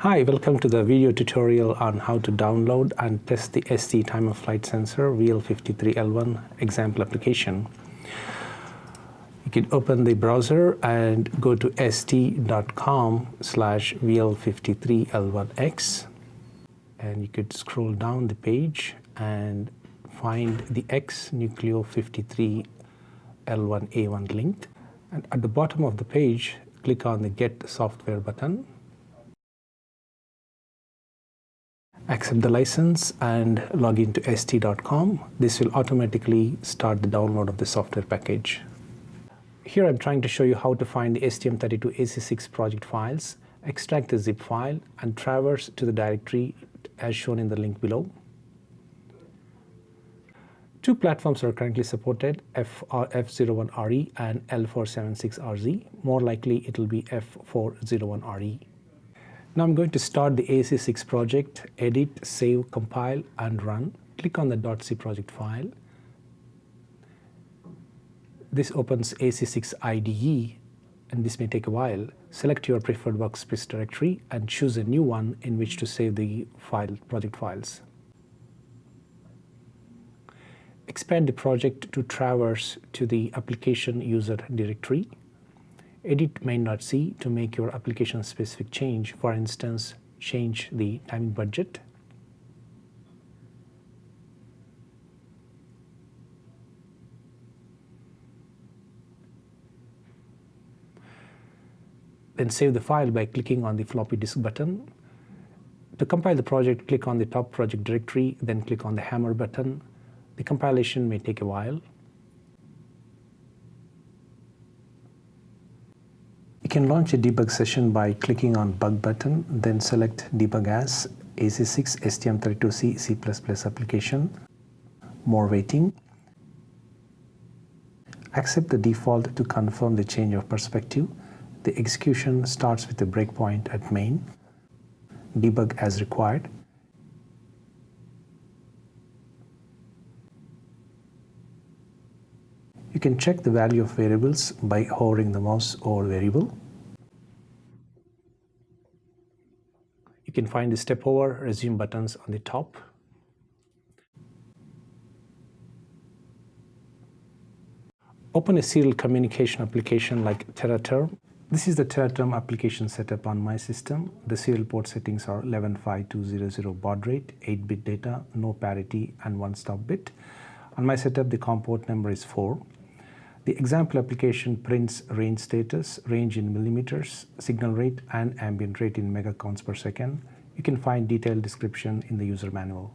Hi, welcome to the video tutorial on how to download and test the ST time of flight sensor VL53L1 example application. You can open the browser and go to st.com slash VL53L1X and you could scroll down the page and find the X Nucleo 53 L1A1 link. And at the bottom of the page, click on the Get Software button accept the license and log into st.com. This will automatically start the download of the software package. Here I'm trying to show you how to find the STM32AC6 project files, extract the zip file and traverse to the directory as shown in the link below. Two platforms are currently supported, F01RE and L476RG. More likely it will be F401RE. Now I'm going to start the AC6 project, edit, save, compile, and run. Click on the .c project file. This opens AC6 IDE, and this may take a while. Select your preferred workspace directory and choose a new one in which to save the file, project files. Expand the project to traverse to the application user directory edit main.c to make your application specific change. For instance, change the timing budget. Then save the file by clicking on the floppy disk button. To compile the project, click on the top project directory, then click on the hammer button. The compilation may take a while. Can launch a debug session by clicking on Bug button, then select Debug as AC6 STM32C C++ application, More waiting. Accept the default to confirm the change of perspective. The execution starts with a breakpoint at main. Debug as required. You can check the value of variables by hovering the mouse over variable. You can find the step over resume buttons on the top. Open a serial communication application like TeraTerm. This is the TeraTerm application setup on my system. The serial port settings are 115200 baud rate, 8-bit data, no parity, and one stop bit. On my setup, the COM port number is 4. The example application prints range status, range in millimeters, signal rate, and ambient rate in megacounts per second. You can find detailed description in the user manual.